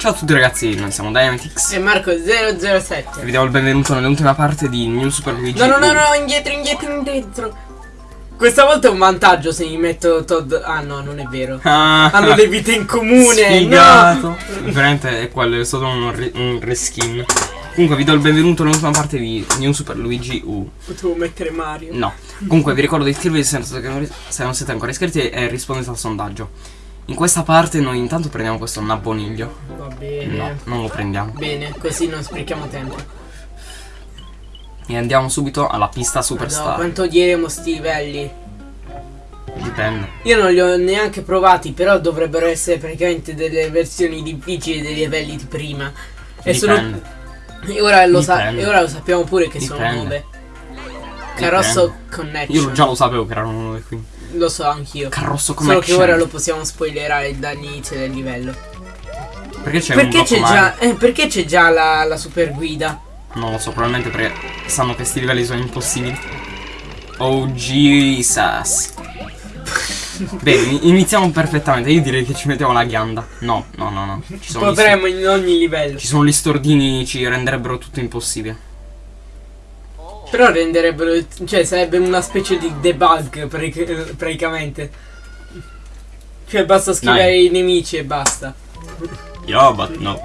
Ciao a tutti ragazzi, noi siamo Dynamitix E Marco 007 e vi diamo il benvenuto nell'ultima parte di New Super Luigi No no no no indietro indietro indietro. Questa volta è un vantaggio se mi metto Todd. Ah no non è vero. Ah, Hanno le vite in comune Sfigato. No Veramente è quello, è stato un, re- un reskin. Comunque vi do il benvenuto nell'ultima parte di New Super Luigi U. Potevo mettere Mario. No. Comunque vi ricordo di iscrivervi se non siete ancora iscritti e rispondete al sondaggio In questa parte noi intanto prendiamo questo nabboniglio. Va bene. No, non lo prendiamo. Bene così non sprechiamo tempo. E andiamo subito alla pista No, Superstar. quanto diremo sti livelli Dipende. Io non li ho neanche provati Però dovrebbero essere praticamente delle versioni difficili dei livelli di prima. E sono Dipende. E ora lo, sa- Dipende. e ora lo sappiamo pure che sono Dipende. Nuove. Carosso Connection. Io già lo sapevo che erano nuove qui Lo so anch'io. Carrosso Solo che Connection ora lo possiamo spoilerare dall'inizio del livello. Perché c'è un Perché c'è già, eh, perché c'è già la, la super guida? Non lo so, probabilmente perché sanno che questi livelli sono impossibili. Oh Jesus. Bene, in- iniziamo perfettamente. Io direi che ci mettiamo la ghianda. No, no, no, no. Ci sono, Potremmo in ogni livello. ci sono gli stordini, ci renderebbero tutto impossibile. Però renderebbero. Cioè, sarebbe una specie di debug pratic- praticamente. Cioè, basta scrivere Dai. i nemici e basta. Yo, but no.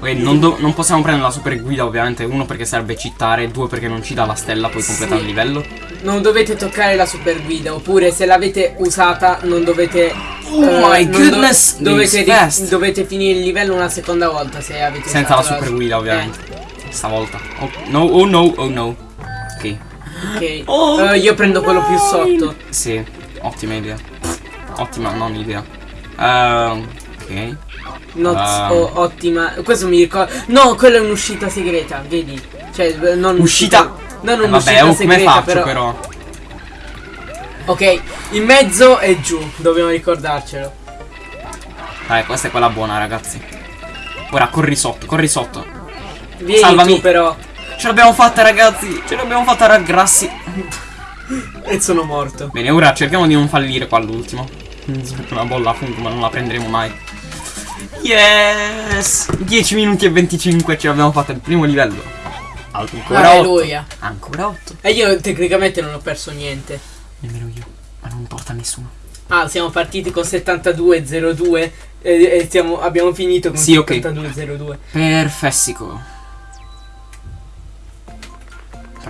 Ok, non, non possiamo prendere la super guida ovviamente. Uno perché serve cittare, due perché non ci dà la stella, poi completare Sì. il livello. Non dovete toccare la super guida. Oppure, se l'avete usata, non dovete. Oh eh, my non do- goodness, dovete, dovete finire il livello una seconda volta se avete Senza la super guida ovviamente. Eh. Stavolta. Oh no, oh no, oh no. Ok. Ok. Oh, Eh, io prendo quello più sotto. Sì, ottima idea. Ottima, non idea. Ehm, ok. Not Ah. o- ottima. Questo mi ricorda. No, quella è un'uscita segreta, vedi? Cioè, non Uscita. Non Eh, vabbè, oh, come faccio però. però? Ok, in mezzo e giù, dobbiamo ricordarcelo. Dai, questa è quella buona, ragazzi. Ora corri sotto, corri sotto. Vieni Salvami. tu però. Ce l'abbiamo fatta, ragazzi. Ce l'abbiamo fatta, ragazzi. E sono morto. Bene, ora cerchiamo di non fallire qua all'ultimo. Una bolla fungo, ma non la prenderemo mai. Yes! 10 minuti e 25 ce l'abbiamo fatta il primo livello. Ancora 8. Alleluia. Ancora 8. E io tecnicamente non ho perso niente. Nemmeno io. Ma non importa a nessuno. Ah, siamo partiti con 7202 e, e siamo- abbiamo finito con Sì, ok. 7202. Perfessico.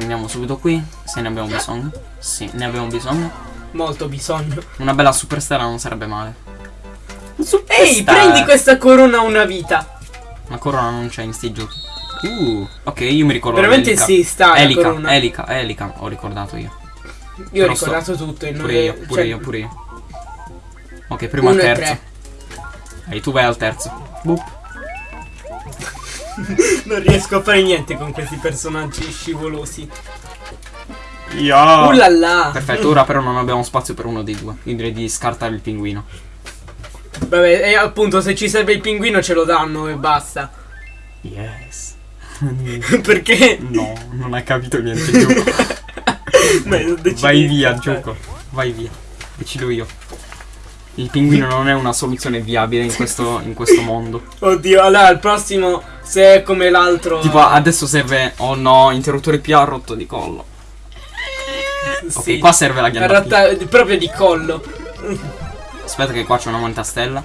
Prendiamo subito qui, se ne abbiamo bisogno. Sì, ne abbiamo bisogno. Molto bisogno. Una bella superstella non sarebbe male. Ehi, Superstar. prendi questa corona una vita. La corona non c'è in sti giochi. Uh, ok, io mi ricordo Veramente sì, sta Elica, corona. Elica, Elica, ho ricordato io. Io ho Però ricordato tutto e non Pure è- io, pure cioè, io, pure io. Ok, primo al terzo. E tu vai al terzo. Boop. Non riesco a fare niente con questi personaggi scivolosi. Yeah. Uh là là. Perfetto, ora però non abbiamo spazio per uno dei due. Io direi di scartare il pinguino. Vabbè, e appunto se ci serve il pinguino ce lo danno e basta. Yes. Perché? No, non hai capito niente, gioco. Beh, Vai via, gioco. Vai via. Decido io. Il pinguino non è una soluzione viabile in questo, in questo mondo. Oddio, allora al prossimo se è come l'altro. Tipo, adesso serve. Oh no, interruttore P ha rotto di collo. Ok, sì. qua serve la Ha ghianda P. rotta- proprio di collo. Aspetta, che qua c'è una moneta stella.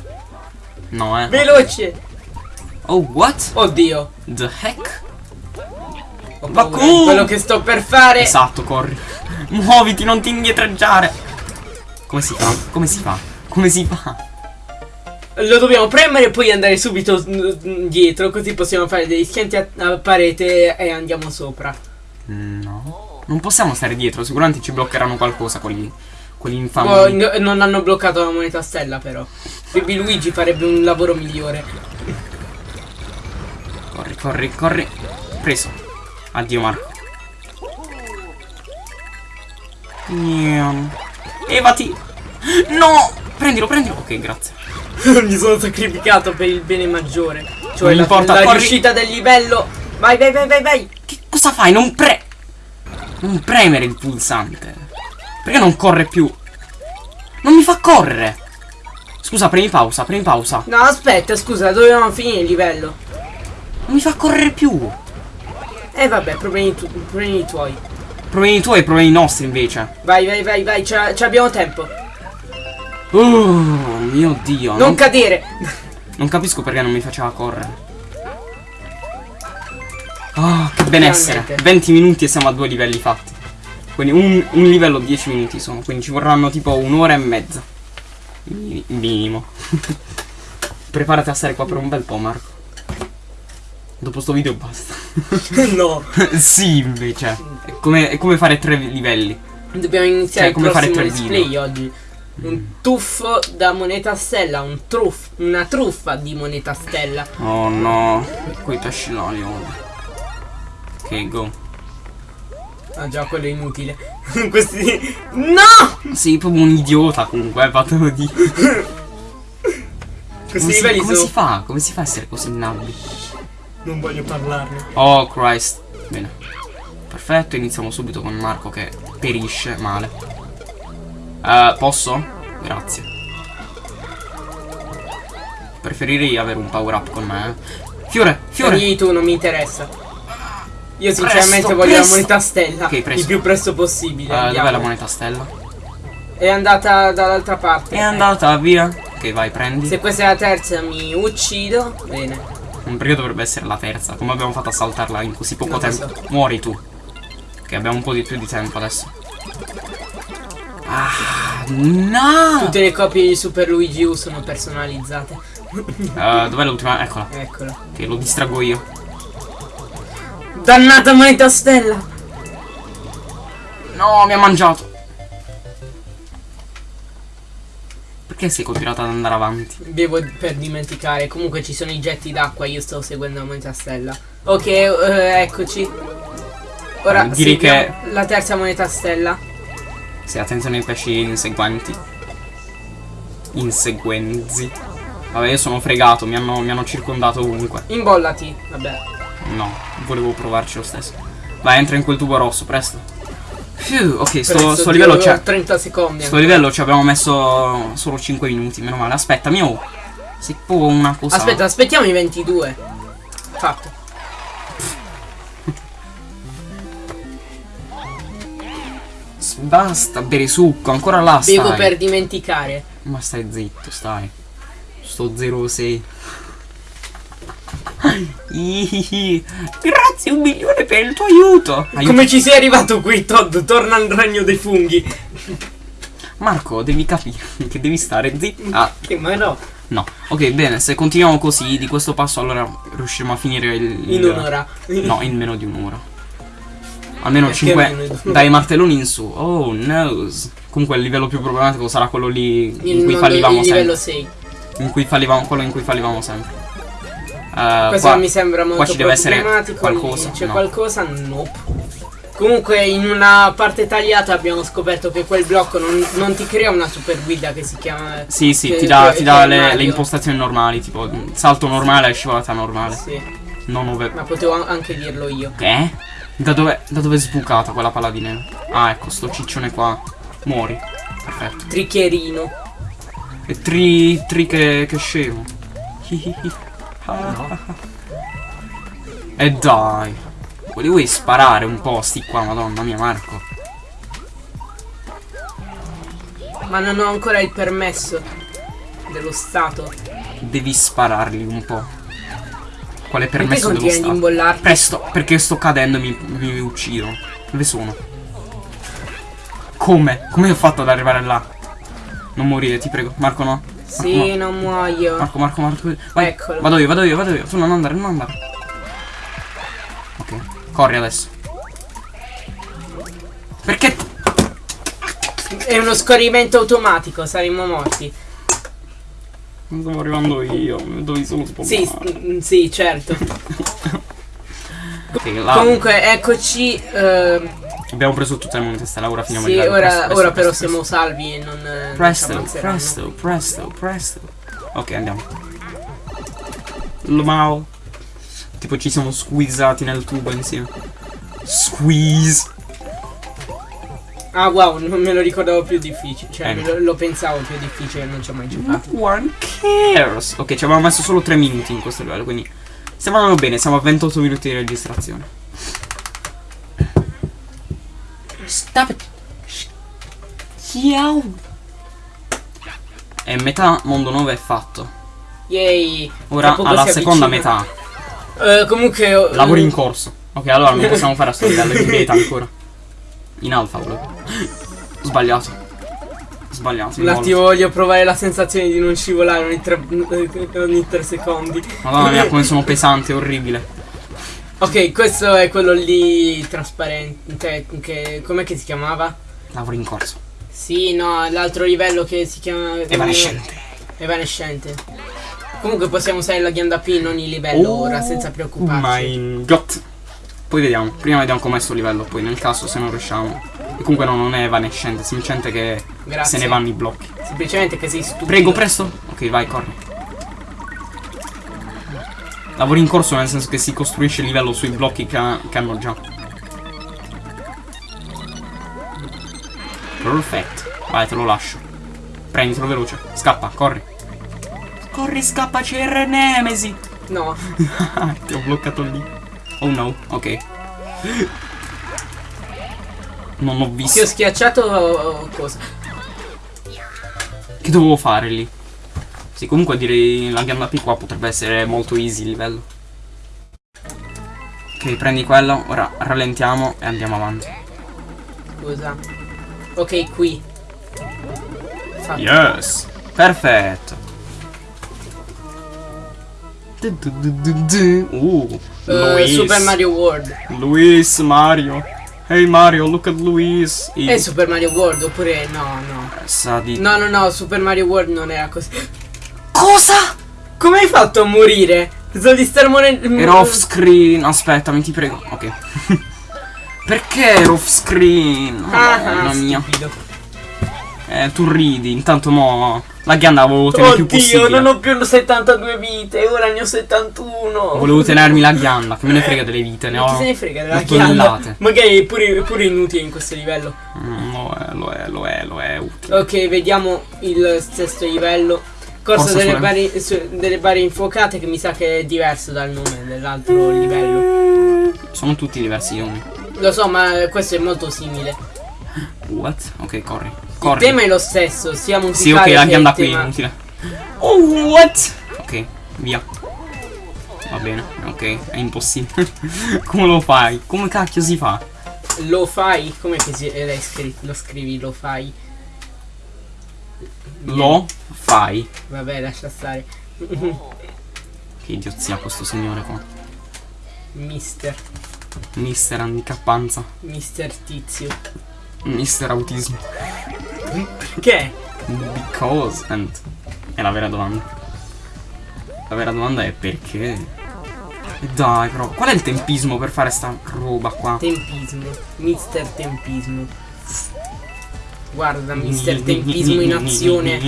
No, eh. Veloce. Oh, what? Oddio. The heck? Ho come? quello che sto per fare. Esatto, corri. Muoviti, non ti indietreggiare. Come si fa? Come si fa? Come si fa? Lo dobbiamo premere e poi andare subito mm, dietro. Così possiamo fare degli schianti a, a parete e andiamo sopra. No. Non possiamo stare dietro, sicuramente ci bloccheranno qualcosa quelli. Quelli infami. Oh, no- non hanno bloccato la moneta stella, però. Baby Luigi farebbe un lavoro migliore. Corri, corri, corri. Preso. Addio Marco. Evati. No! Prendilo, prendilo. Ok, grazie. Mi sono sacrificato per il bene maggiore. Cioè Non la, importa, la corri. riuscita del livello. Vai, vai, vai, vai, vai. Che cosa fai? Non pre... Non premere il pulsante. Perché non corre più? Non mi fa correre. Scusa, premi pausa, premi pausa. No, aspetta, scusa, dovevamo finire il livello. Non mi fa correre più. Eh vabbè, problemi, tu problemi tuoi. Problemi tuoi e problemi nostri invece. Vai, vai, vai, vai, ci abbiamo tempo. Oh mio dio. Non, non cadere. Non capisco perché non mi faceva correre. Oh, che benessere. Finalmente. 20 minuti e siamo a due livelli fatti. Quindi un, un livello 10 minuti sono. Quindi ci vorranno tipo un'ora e mezza. Mi- Minimo. Preparati a stare qua per un bel po', Marco. Dopo sto video basta. no. sì, invece. È come, è come fare tre livelli. Dobbiamo iniziare Cioè, come il fare prossimo tre display video. oggi. Un tuffo da moneta stella, un truff, una truffa di moneta stella. Oh no. Quei odio. Ok, go. Ah già, quello è inutile. Questi... No! Sei proprio un idiota comunque, eh, fatelo di. Questi Come, si, come sono... si fa? Come si fa a essere così nabbi? Non voglio parlarne. Oh Christ. Bene. Perfetto, iniziamo subito con Marco che perisce male. Eh, posso? Grazie. Preferirei avere un power up con me. eh. Fiore, fiore. Fiori tu, non mi interessa. Io sinceramente Presto, voglio presto. la moneta stella. Ok, presto. Il più presto possibile. Andiamo. dov'è la moneta stella? È andata dall'altra parte. È andata via. Ok, vai, prendi. Se questa è la terza mi uccido. Bene. Perché dovrebbe essere la terza? Come abbiamo fatto a saltarla in così poco Non tempo? so. Muori tu. Che abbiamo un po' di più di tempo adesso. Ah, no! Tutte le copie di Super Luigi U sono personalizzate. Eh, dov'è l'ultima? Eccola. Eccolo. Che lo distraggo io. Dannata moneta stella! No, mi ha mangiato. Perché sei continuato ad andare avanti? Bevo per dimenticare. Comunque ci sono i getti d'acqua. Io sto seguendo la moneta stella. Ok, eh, eccoci. Ora Eh, direi seguiamo la terza moneta stella. Sì, attenzione ai pesci inseguenti. Inseguenzi. Vabbè, io sono fregato, mi hanno, mi hanno circondato ovunque. Imbollati. Vabbè. No, volevo provarci lo stesso. Vai, entra in quel tubo rosso, presto. Phew, ok, sto, sto livello c'è. 30 secondi. Sto ancora. livello ci abbiamo messo solo 5 minuti, meno male. Aspetta, mio. Sei proprio una cosa. Aspetta, aspettiamo i 22. Fatto. Basta bere succo, ancora là Bevo stai. per dimenticare. Ma stai zitto, stai. Sto 06. Ihihi. Grazie un milione per il tuo aiuto. Aiuto. Come ci sei arrivato qui, Todd? Torna al regno dei funghi. Marco, devi capire che devi stare zitto. Ah, Che ma no. no. Ok, bene, se continuiamo così di questo passo allora riusciremo a finire il... In un'ora. No, in meno di un'ora. Almeno Perché 5 meno di un'ora? dai martelloni in su. Oh no. Comunque il livello più problematico sarà quello lì in Il, cui fallivamo il sempre. livello 6. In cui fallivamo, quello in cui fallivamo sempre. Eh, Questo qua- mi sembra molto qua ci deve essere problematico. qualcosa, C'è no. qualcosa? Nope. Comunque in una parte tagliata abbiamo scoperto che quel blocco non, non ti crea una super guida che si chiama... Sì, sì, che- ti dà, che- ti dà le, le impostazioni normali, tipo salto normale e scivolata normale. Sì, Non ove. ma potevo an- anche dirlo io. Che? Da dove, da dove è sbucata quella palla di neve? Ah, ecco, sto ciccione qua. Muori. Perfetto. Triccherino. E tri. tri che, che scemo. Hihihi. Ah. E dai. Volevi sparare un po' sti qua, madonna mia, Marco. Ma non ho ancora il permesso dello Stato. Devi spararli un po'. Quale Perché permesso dello Stato? imbollarti? Presto, perché sto cadendo e mi, mi uccidono. Dove sono? Come? Come ho fatto ad arrivare là? Non morire, ti prego. Marco no. Sì, Marco, non muoio. no. Marco, Marco, Marco. Vai. Eccolo. Vado io, vado io, vado io. Tu non andare, non andare. Ok. Corri adesso. Perché? È uno scorrimento automatico, saremmo morti. Stavo arrivando io. Dove sono spostato? Sì, mm, sì, certo. Ok, là. Comunque, eccoci. ehm, Abbiamo preso tutte le monete stella, ora finiamo sì, il livello. ora, Presto, presto, ora però presto, siamo salvi e non. eh, non Presto, ammazzeranno. presto, presto, presto. Ok, andiamo. Lmao. Tipo ci siamo squeezati nel tubo insieme. Squeeze. Ah wow, non me lo ricordavo più difficile. Cioè, Eh. lo, lo pensavo più difficile, non ci ho mai giocato. One cares. Ok, ci avevamo messo solo 3 minuti in questo livello, quindi stiamo andando bene, siamo a 28 minuti di registrazione. Stop it. Ciao. E metà mondo 9 è fatto. Yay! Ora alla si seconda metà. Eh, comunque. eh, Lavori in corso. Ok, allora non possiamo fare a sto livello in beta ancora. In alfa volevo. Sbagliato. Sbagliato. Un attimo voglio provare la sensazione di non scivolare ogni tre, ogni tre secondi. Madonna mia, come sono pesante, orribile. Ok, questo è quello lì trasparente. Cioè, che, com'è che si chiamava? Lavori in corso. Sì, no, l'altro livello che si chiama. Evanescente. Evanescente. Comunque possiamo usare la ghianda P in ogni livello Oh, ora senza preoccuparci. My god. Poi vediamo. Prima vediamo com'è sto livello. Poi nel caso se non riusciamo. E comunque no, non è evanescente, semplicemente che Grazie. se ne vanno i blocchi. Semplicemente che sei stupido. Prego, presto. Ok, vai, corri. Lavori in corso nel senso che si costruisce il livello sui blocchi che, ha- che hanno già. Perfetto. Vai, te lo lascio. Prenditelo veloce. Scappa, corri. Corri, scappa, c'è Nemesi. No. Ti ho bloccato lì. Oh no, ok. Non ho Ti ho visto. schiacciato cosa? Che dovevo fare lì? Sì, comunque direi la gamba P qua potrebbe essere molto easy il livello. Ok, prendi quello, ora rallentiamo e andiamo avanti. Scusa. Ok, qui. Fatto. Yes! Perfetto! Uh, Luis. Super Mario World. Luis Mario. Hey Mario, look at Luis. È Super Mario World oppure no, no. Sa di... No, no, no, Super Mario World non era così. Cosa? Come hai fatto a morire? Pensavo di star morendo. Era off screen. Aspettami, ti prego. Ok. Perché ero off screen? Ah, Mamma ah, mia. Eh, tu ridi. Intanto mo. La ghianda volevo tenere più Oddio, possibile. non ho più 72 vite, ora ne ho 71. Volevo tenermi la ghianda. Che me ne frega delle vite. Ne ho. se ne frega della ghianda? Magari è pure, pure inutile in questo livello. Mm, lo è, lo è, lo è, lo è utile. Ok, vediamo il sesto livello. Corsa delle barre, su- delle barre infuocate che mi sa che è diverso dal nome dell'altro livello. Sono tutti diversi i nomi. Lo so, ma questo è molto simile. What? Ok, corri. Il tema è lo stesso, sia Sì, musicale ok, la che ghianda il qui inutile. Oh, what? Ok, via. Va bene, ok, è impossibile. Come lo fai? Come cacchio si fa? Lo fai? Come che si, eh, l'hai scritto? Lo scrivi, lo fai? Lo fai. Vabbè, lascia stare. Che idiozia questo signore qua. Mister, Mister handicappanza. mister tizio. Mister autismo. Che? Because and è la vera domanda. La vera domanda è perché? Dai però, qual è il tempismo per fare sta roba qua? Tempismo. Mister tempismo. Guarda, mister tempismo in azione.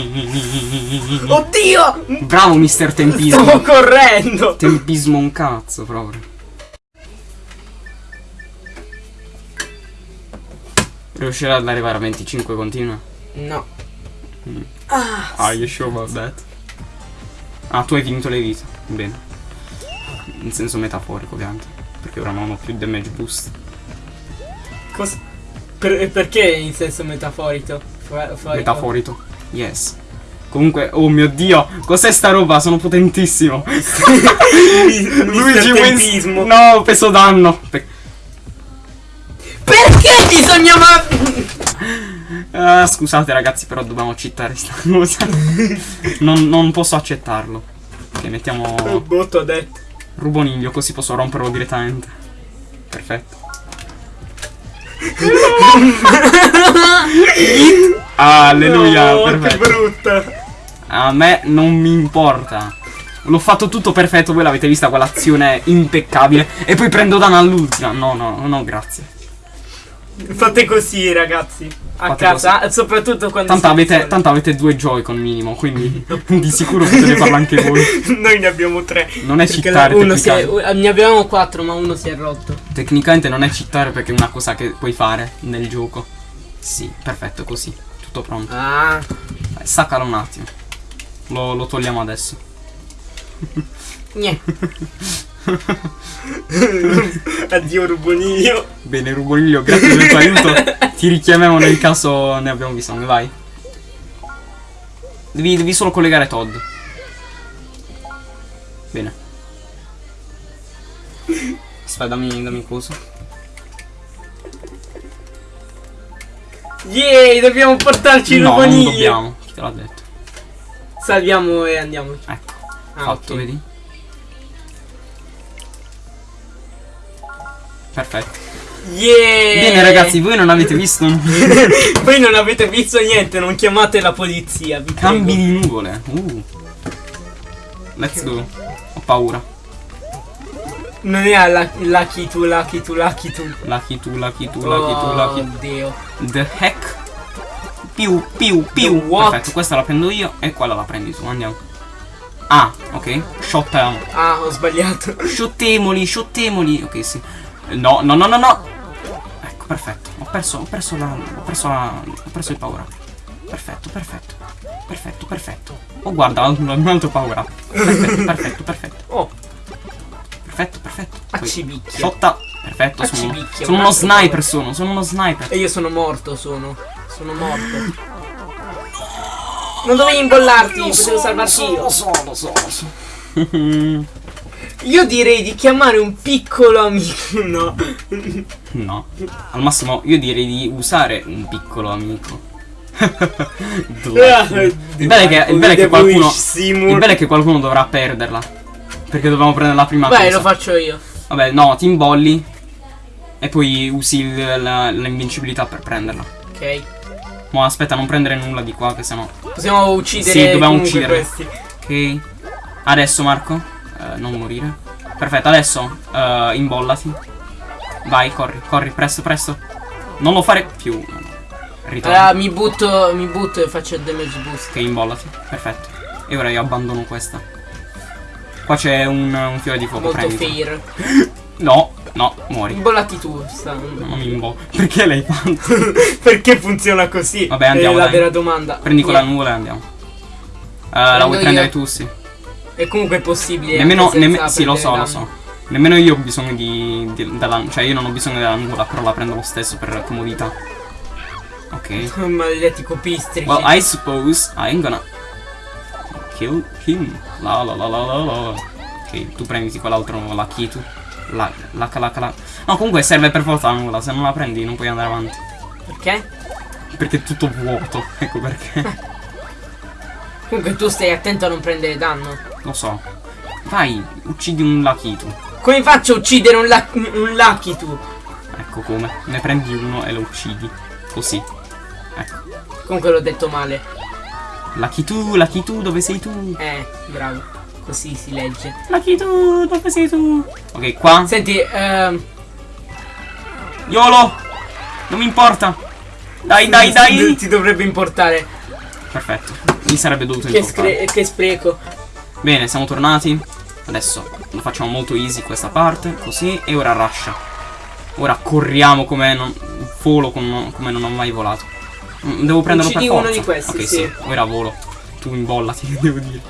Oddio! Bravo mister tempismo. Stavo correndo! Tempismo un cazzo proprio. Riuscirà ad arrivare a 25 continua? No. Mm. Ah, Are you sure about that? Ah, tu hai finito le vite. Bene. In senso metaforico, ovviamente. Perché ora non ho più damage boost. cos- per- perché in senso metaforico? Forico? Metaforico. Yes. Comunque, oh mio dio, cos'è sta roba? Sono potentissimo. Luigi Wins. No, peso danno. Pe- Perché bisogna ma... Ah, scusate ragazzi, però dobbiamo citare sta cosa. non, non posso accettarlo. Ok, mettiamo Botto detto. ruboniglio, così posso romperlo direttamente. Perfetto. Alleluia, No, che perfetto. brutta. A me non mi importa. L'ho fatto tutto perfetto, voi l'avete vista quell'azione impeccabile. E poi prendo danno all'ultima. No, no, no, grazie. Fate così, ragazzi. A Fate casa, soprattutto quando Tanto avete, tanto avete due Joy-Con minimo, quindi di sicuro potete farlo anche voi. Noi ne abbiamo tre. Non è cittare uno si è, tecnicamente. ne avevamo quattro, ma uno si è rotto. Tecnicamente non è cittare perché è una cosa che puoi fare nel gioco. Sì, perfetto, così. Tutto pronto. Ah, Dai, staccalo un attimo. Lo, lo togliamo adesso. niente. Addio Ruboniglio. Bene, Ruboniglio, grazie del tuo aiuto. Ti richiamiamo nel caso ne abbiamo bisogno, vai. Devi, devi solo collegare Todd. Bene. Aspetta, dammi, dammi cosa. Yay, dobbiamo portarci il no, non Ruboniglio. dobbiamo. Chi te l'ha detto? Salviamo e andiamo. Ecco, Ah, fatto, ok. vedi? Perfetto. Yeah. Bene ragazzi, voi non avete visto Voi non avete visto niente, non chiamate la polizia. Vi cambi prego. di nuvole. Uh. Let's go. Ho paura. Non è la, lucky tu, lucky tu, lucky tu. Lucky tu, lucky tu, lucky tu, lucky tu. Oddio. The heck? Più, più, più. Perfetto, questa la prendo io e quella la prendi tu. Andiamo. Ah, ok. Shot. um, Ah, ho sbagliato. Sciottemoli, sciottemoli. Ok, sì. No, no, no, no, no. Ecco, perfetto. Ho perso, ho perso la. Ho perso la. Ho perso il power up. Perfetto, perfetto. Perfetto, perfetto. Oh, guarda, un, altro power up. Perfetto, perfetto, perfetto. Oh, Perfetto, perfetto. Accibicchia. Sciotta. Perfetto, sono, sono un uno sniper, sono, sono uno sniper. E io sono morto, sono. Sono morto. Non dovevi imbollarti, potevo salvarti io. Lo so, lo so, lo so. Io direi di chiamare un piccolo amico. No. No, al massimo io direi di usare un piccolo amico. Due. il bello è che, il bello è che qualcuno il bello è che qualcuno dovrà perderla. Perché dobbiamo prendere la prima Vai, cosa. lo faccio io. Vabbè, no, ti imbolli e poi usi l'invincibilità per prenderla. Ok. Ma aspetta, non prendere nulla di qua che sennò. Possiamo uccidere Sì, dobbiamo uccidere. questi. Ok. Adesso Marco, eh, non morire. Perfetto, adesso eh, imbollati. Vai, corri, corri, presto, presto. Non lo fare più. No, no. Ritorna. Allora mi butto, mi butto e faccio il damage boost. Ok, imbollati. Perfetto. E ora io abbandono questa. Qua c'è un, un fiore di fuoco. Molto prenditelo. fair. No, no, muori. Imbollati tu, sta. Non mi imbollo. Perché l'hai fatto? Perché funziona così? Vabbè, andiamo, È la dai. vera domanda. Prendi quella nuvola e andiamo. Eh, la vuoi io. prendere tu, sì. E comunque è possibile. Nemmeno, nemme- sì, lo so, prendere lo so. Nemmeno io ho bisogno di, di- della, cioè io non ho bisogno della nuvola, però la prendo lo stesso per comodità. Ok. Maledetti copistrici. Well, I suppose I'm gonna kill him. La la la la la la. Ok, tu prenditi quell'altro, la Kitu. La, la, la, la, la. No, comunque serve per forza la nuvola, se non la prendi non puoi andare avanti. Perché? Perché è tutto vuoto, ecco perché. Comunque tu stai attento a non prendere danno. Lo so. Vai, uccidi un Lakitu. Come faccio a uccidere un, la- un Lucky tu? Ecco come. Ne prendi uno e lo uccidi. Così. Ecco. Comunque l'ho detto male. Lakitu, Lakitu, dove sei tu? Eh, bravo. Così si legge. Lakitu, dove sei tu? Ok, qua. Senti, ehm. YOLO! Non mi importa. Dai, dai, dai. Ti dovrebbe importare. Perfetto. Mi sarebbe dovuto Che, importare. che spreco. Bene, siamo tornati. Adesso lo facciamo molto easy questa parte. Così. E ora rusha. Ora corriamo come non. Volo come non ho mai volato. Mm, Devo prenderlo Uccidi per uno forza. di questi, ok, sì. Ora volo. Tu imbollati, che devo dire.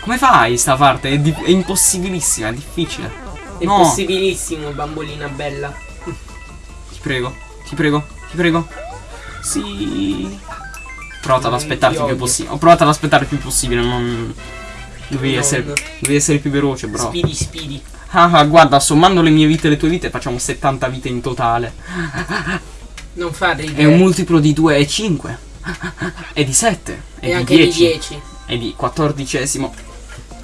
Come fai sta parte? È, è impossibilissima, è difficile. È No. possibilissimo, bambolina bella. Ti prego, ti prego, ti prego. Sì. Ho provato ad aspettarti più possibile. Ho provato ad aspettare il più possibile, non. Dovevi Non. essere. Dovevi essere più veloce, bro. Speedy, speedy. Ah, ah, guarda, sommando le mie vite e le tue vite facciamo 70 vite in totale. Non fa ridere. È un multiplo di 2 e 5. E di 7. E, di anche 10. di 10. E di 14esimo.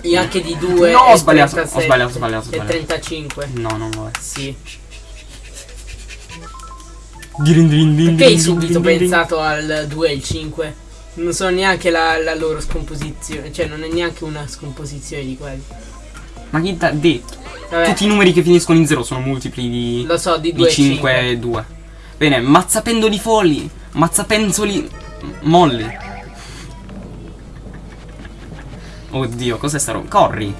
E anche di 2. No, ho sbagliato, ho 37, sbagliato, ho sbagliato, ho E sbagliato. 35. No, non lo è. Sì. Dirin, dirin, din, Perché hai subito pensato al 2 e il 5? Non so neanche la, la loro scomposizione. Cioè, non è neanche una scomposizione di quelli. Ma chi t'ha detto? Vabbè, Tutti i numeri che finiscono in 0 sono multipli di. lo so, di di 2 e 5 5. e 2. Bene, mazzapendoli folli, mazzapenzoli molli. Oddio, cos'è sta roba? Corri.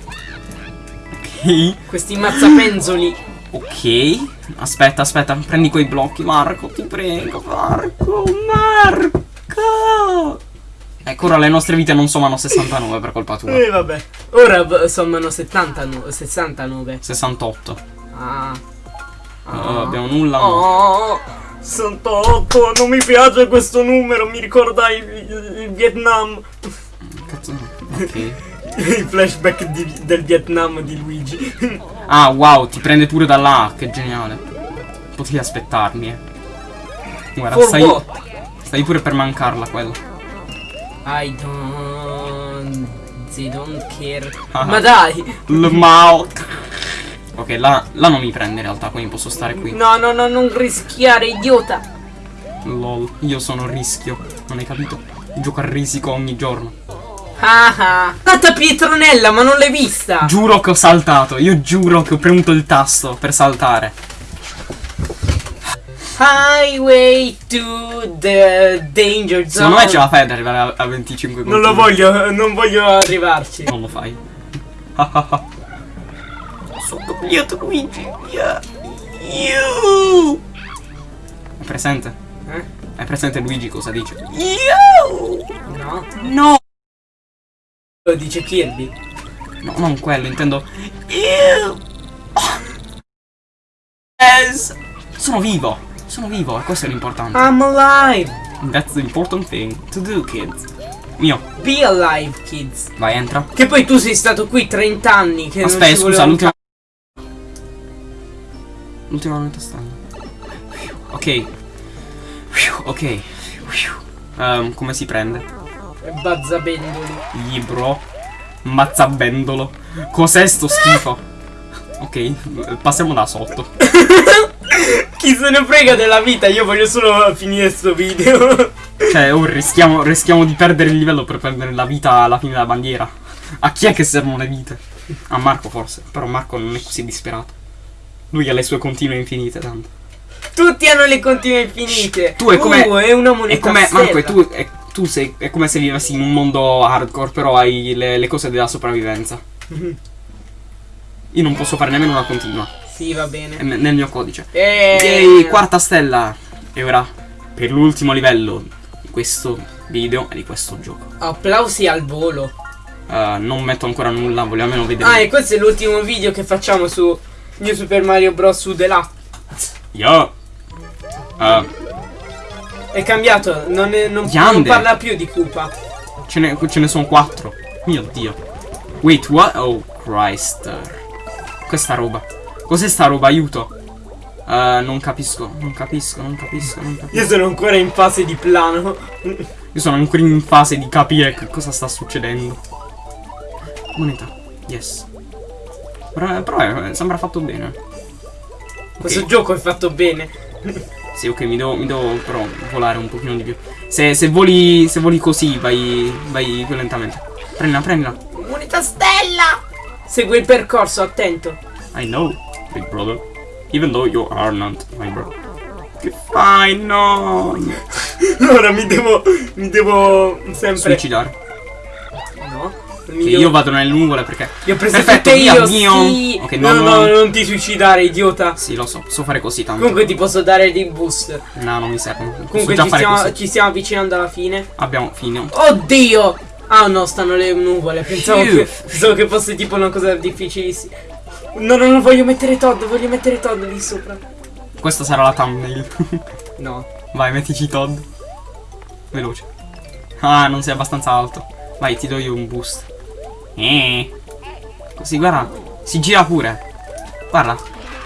Ok. Questi mazzapenzoli. Ok. Aspetta, aspetta. Prendi quei blocchi, Marco. Ti prego, Marco. Marco. Ecco, ora le nostre vite non sommano 69 per colpa tua. Eh vabbè. Ora sommano 70, nu- 69. 68. Ah. Oh, abbiamo nulla. Oh, 68, non mi piace questo numero, mi ricorda il, il- il Vietnam. Cazzo. Ok. Il flashback di- del Vietnam di Luigi. Ah, wow, ti prende pure da là. Che geniale. Potevi aspettarmi, eh. Guarda, For stai, what? stai pure per mancarla quella. I don't. They don't care. Ah. Ma dai! L Mao. Ok, là, là non mi prende in realtà, quindi posso stare qui. No, no, no, non rischiare, idiota! Lol, io sono rischio. Non hai capito? Gioco a risico ogni giorno. Ah ah! Tanta Pietronella, ma non l'hai vista! Giuro che ho saltato, io giuro che ho premuto il tasto per saltare. Highway to the danger zone. Secondo me ce la fai ad arrivare a, a 25 Non lo voglio, non voglio arrivarci. Non lo fai. Sono copiato Luigi. You. È presente? Eh? È presente Luigi cosa dice? No? No. Lo dice Kirby. No, non quello, intendo. You. Yes. Sono vivo. Sono vivo, e questo è l'importante. I'm alive! That's the important thing to do, kids. Mio, Be alive, kids. vai, entra. Che poi tu sei stato qui 30 anni. Che non Aspetta, ci scusa, l'ultima. L'ultima nota strana. Ok. Ok. Ehm, come si prende? Bazzabendoli. Libro. Mazzabendolo. Cos'è sto schifo? Ok, passiamo da sotto. Chi se ne frega della vita? Io voglio solo finire sto video. Cioè, oh, rischiamo, rischiamo di perdere il livello per prendere la vita alla fine della bandiera. A chi è che servono le vite? A Marco forse. Però Marco non è così disperato. Lui ha le sue continue infinite, tanto. Tutti hanno le continue infinite. Tu è come- Uh, è una moneta È come. Marco, e tu, è, tu sei, è come se vivessi in un mondo hardcore, però hai le, le cose della sopravvivenza. Mhm. Io non posso fare nemmeno una continua. Sì, va È bene. ne- nel mio codice. Eh, Yay, quarta stella. E ora, per l'ultimo livello di questo video e di questo gioco. Applausi al volo. Eh, non metto ancora nulla, voglio almeno vedere. Ah, e questo è l'ultimo video che facciamo su New Super Mario Bros. su The Last. Yo. Eh, È cambiato, non, è- non, non parla più di Koopa. ce, ne, ce ne sono quattro. Mio dio. Wait, what? Oh, Christ. Questa roba. Cos'è sta roba? Aiuto. Eh, non capisco, non capisco, non capisco, non capisco. Io sono ancora in fase di plano. Io sono ancora in fase di capire che cosa sta succedendo. Moneta. Yes. Però, però, eh, sembra fatto bene. Questo gioco è fatto bene. Sì, ok, mi devo, mi devo però volare un pochino di più. Se, se voli. Se voli così, vai. Vai più lentamente. Prendila, prendila. Moneta stella! Segui il percorso, attento. I know, big brother. Even though you are not my brother. Che fai? No! Ora mi devo. Mi devo sempre. Suicidare. Io devo- vado nel nuvole perché. Li ho presi Perfetto, tutte via, io, mio. sì. Ok, no, no, no, no. non ti suicidare, idiota. Sì, lo so, so fare così tanto. Comunque ti posso dare dei boost. No, non mi. Posso Comunque già ci stiamo, ci stiamo avvicinando alla fine. Abbiamo fine. Oddio! Ah no, stanno le nuvole. Pensavo che, pensavo che fosse tipo una cosa difficilissima. No, no, no, voglio mettere Todd, voglio mettere Todd lì sopra. Questa sarà la thumbnail. No. Vai, mettici Todd. Veloce. Ah, non sei abbastanza alto. Vai, ti do io un boost. Eh. Così, guarda. Si gira pure. Guarda.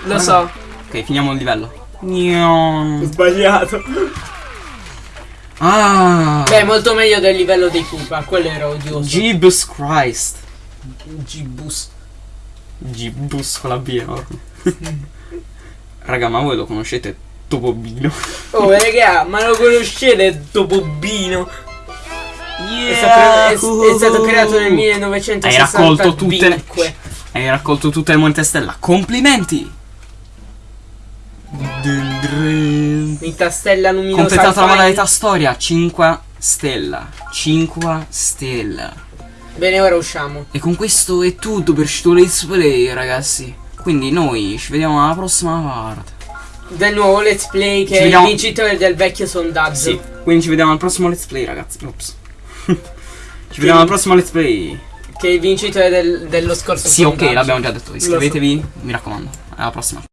Lo so. Ok, finiamo il livello. Ho sbagliato. Ah. Beh, molto meglio del livello dei Koopa, quello era odioso. Jesus Christ. G-Bus. Gibbus con la B enorme. Raga, ma voi lo conoscete Topobino? Oh, raga, ma lo conoscete Topobino? È, stato, è- è stato creato nel 1965. Hai raccolto tutte le... Hai raccolto tutte le monete stella. Complimenti! Minta stella luminosa. Completata la modalità storia. 5 stella. 5 stella. Bene, ora usciamo. E con questo è tutto per Let's Play, ragazzi. Quindi noi ci vediamo alla prossima parte. Del nuovo let's play che Ci è il vediamo- vincitore del vecchio sondaggio. Sì, quindi ci vediamo al prossimo let's play, ragazzi. Ops. ci vediamo al prossimo let's play. Che è il vincitore del- dello scorso Sì, ok, l'abbiamo già detto. Lo so. Iscrivetevi, mi raccomando. Alla prossima.